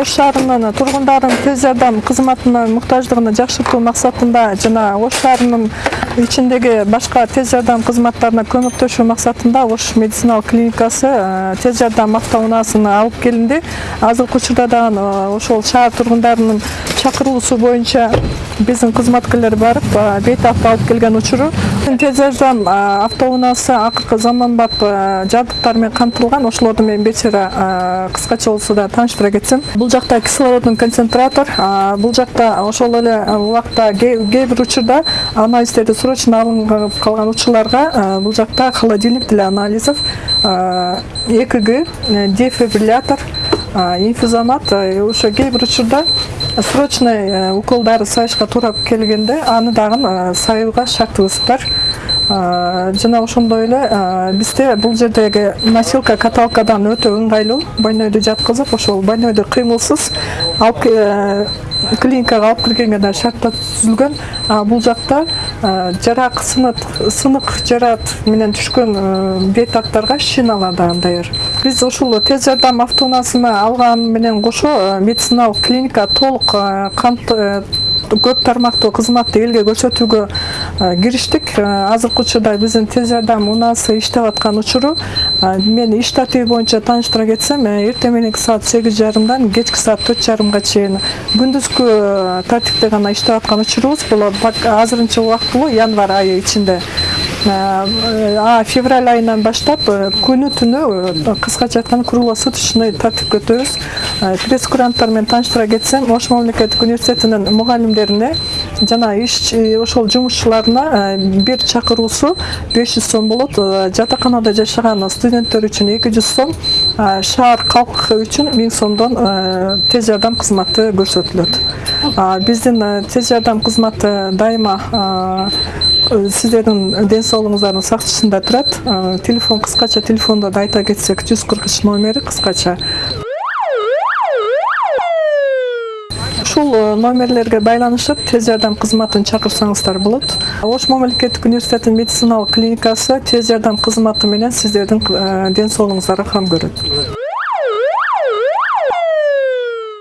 ош шаарынын тургундарынын тез жардам кызматынын муктаждыгын жакшыртуу максатында жана ош шаарынын ичиндеги башка тез жардам кызматтарына көмөктөшүү максатында ош медициналык клиникасы тез жардам автоунаасын алып келинди азыркы учурда дагы ошол шаар тургундарынын чакыруусу боюнча биздин кызматкерлер барып бейтап алып келген учуру тез жардам автоунаасы акыркы заманбап жабдыктар менен камтылган ошолорду мен бечара кыскача болсо да тааныштыра кетсем бул жакта кислородный концентратор бул жакта ошол эле убакта кээ бир учурда анализдерди срочно алынып калган учурларга бул жакта холодильник для анализов экг дефибриллятор инфузомат ошо кээ бир учурда срочный уколдарды сайышка туура келгенде аны дагы бар жана ошондой эле бизде бул жердеги носилка каталкадан өтө ыңгайлуу больнойду жаткызып ошол больнойду кыймылсыз алып клиникага алып киргенге да шарттар түзүлгөн бул жакта жарак сынык жараат менен түшкөн бейтаптарга шиналар дагы даяр биз ушул тез жардам автоунаасына алган менен кошо медициналык клиника толук көп тармактуу кызматты элге көрсөтүүгө кириштик азыркы учурда биздин тез жардам унаасы иштеп аткан учуру мен иш тартиби боюнча тааныштыра кетсем эртең мененки саат сегиз жарымдан кечки саат төрт жарымга чейин күндүзгү тартипте гана иштеп аткан учурубуз бул азырынча убактылуу январь айы ичинде. Февраль айынан баштап күнү түнү кыскача айтканда круглосуточный тартипке өтөбүз пресс куранттар менен тааныштыра кетсем ош мамлекеттик университетинин мугалимдерине жана иш ошол жумушчуларына бир чакыруусу беш жүз сом болот. Жатаканада жашаган студенттер үчүн эки жүз сом шаар калкы үчүн миң сомдон тез жардам кызматы көрсөтүлөт. Биздин тез жардам кызматы дайыма сиздердин ден соолугуңуздардын сактышында турат телефон кыскача телефонду да айта кетсек жүз кырк үч номери кыскача ушул номерлерге байланышып тез жардам кызматын чакырсаңыздар болот ош мамлекеттик университетинин медициналык клиникасы тез жардам кызматы менен сиздердин ден соолугуңуздарга кам көрөт